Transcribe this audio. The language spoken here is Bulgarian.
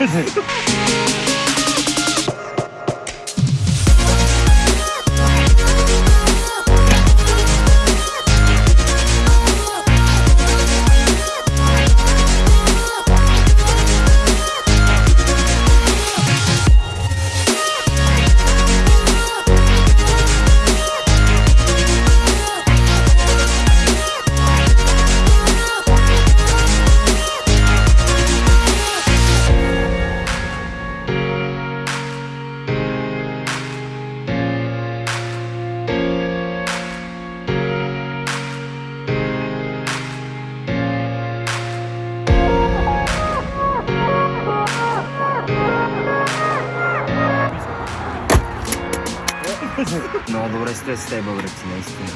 Tchau. Много добре сте с те, българци, наистина.